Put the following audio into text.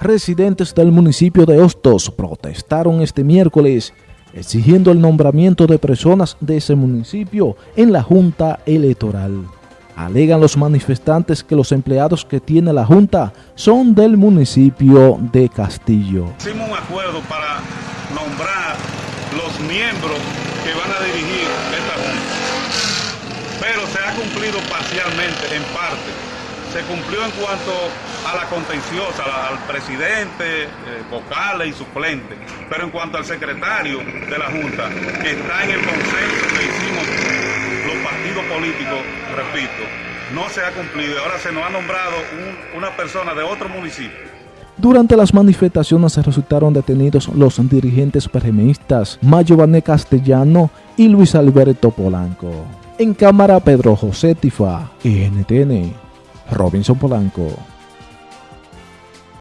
Residentes del municipio de Hostos protestaron este miércoles exigiendo el nombramiento de personas de ese municipio en la Junta Electoral. Alegan los manifestantes que los empleados que tiene la Junta son del municipio de Castillo. Hicimos un acuerdo para nombrar los miembros que van a dirigir esta Junta, pero se ha cumplido parcialmente, en parte se cumplió en cuanto a la contenciosa, al presidente, eh, vocales y suplentes, pero en cuanto al secretario de la Junta, que está en el consenso que hicimos los partidos políticos, repito, no se ha cumplido y ahora se nos ha nombrado una persona de otro municipio. Durante las manifestaciones resultaron detenidos los dirigentes PRMistas Mayo Castellano y Luis Alberto Polanco. En cámara Pedro José Tifa, NTN. Robinson Polanco.